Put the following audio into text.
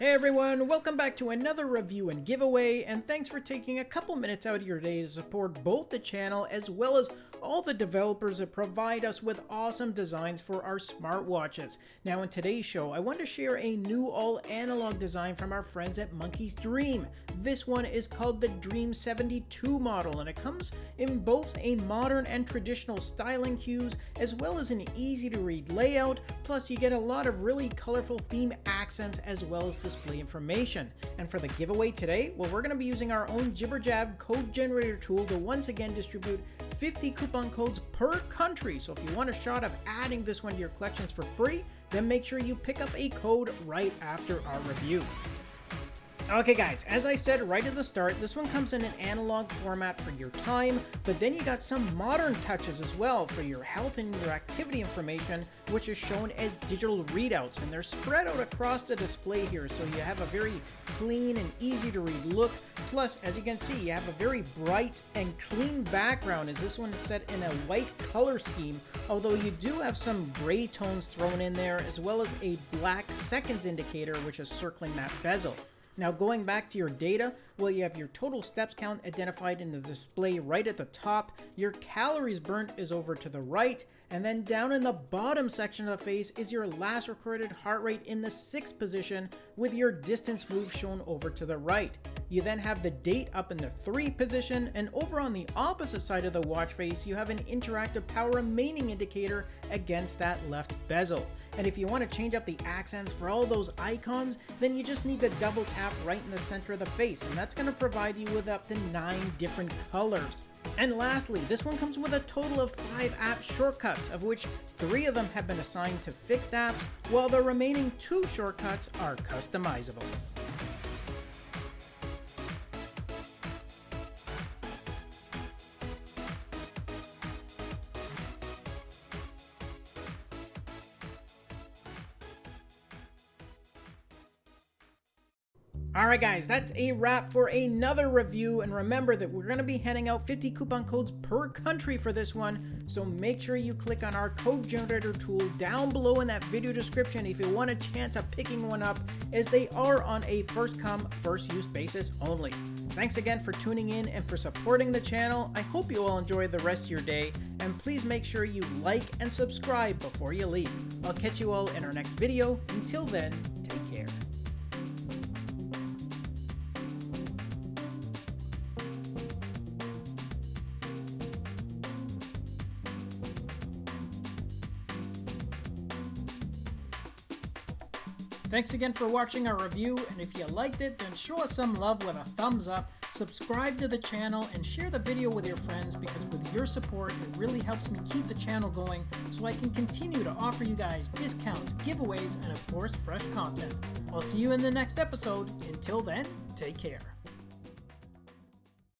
Hey everyone, welcome back to another review and giveaway, and thanks for taking a couple minutes out of your day to support both the channel as well as all the developers that provide us with awesome designs for our smartwatches. Now in today's show, I want to share a new all-analog design from our friends at Monkey's Dream. This one is called the Dream 72 model, and it comes in both a modern and traditional styling cues, as well as an easy-to-read layout, plus you get a lot of really colorful theme accents as well as display information. And for the giveaway today, well, we're going to be using our own Jibberjab code generator tool to once again distribute 50 coupon codes per country. So if you want a shot of adding this one to your collections for free, then make sure you pick up a code right after our review. Okay guys, as I said right at the start, this one comes in an analog format for your time, but then you got some modern touches as well for your health and your activity information, which is shown as digital readouts, and they're spread out across the display here, so you have a very clean and easy to read look. Plus, as you can see, you have a very bright and clean background, as this one is set in a white color scheme, although you do have some gray tones thrown in there, as well as a black seconds indicator, which is circling that bezel. Now going back to your data, well you have your total steps count identified in the display right at the top, your calories burnt is over to the right, and then down in the bottom section of the face is your last recorded heart rate in the 6th position with your distance move shown over to the right. You then have the date up in the 3 position, and over on the opposite side of the watch face, you have an interactive power remaining indicator against that left bezel. And if you want to change up the accents for all those icons, then you just need to double tap right in the center of the face, and that's going to provide you with up to 9 different colors. And lastly, this one comes with a total of 5 app shortcuts, of which 3 of them have been assigned to fixed apps, while the remaining 2 shortcuts are customizable. Alright guys, that's a wrap for another review, and remember that we're going to be handing out 50 coupon codes per country for this one, so make sure you click on our code generator tool down below in that video description if you want a chance of picking one up, as they are on a first come, first use basis only. Thanks again for tuning in and for supporting the channel. I hope you all enjoy the rest of your day, and please make sure you like and subscribe before you leave. I'll catch you all in our next video. Until then, Thanks again for watching our review, and if you liked it, then show us some love with a thumbs up, subscribe to the channel, and share the video with your friends because with your support, it really helps me keep the channel going so I can continue to offer you guys discounts, giveaways, and of course, fresh content. I'll see you in the next episode. Until then, take care.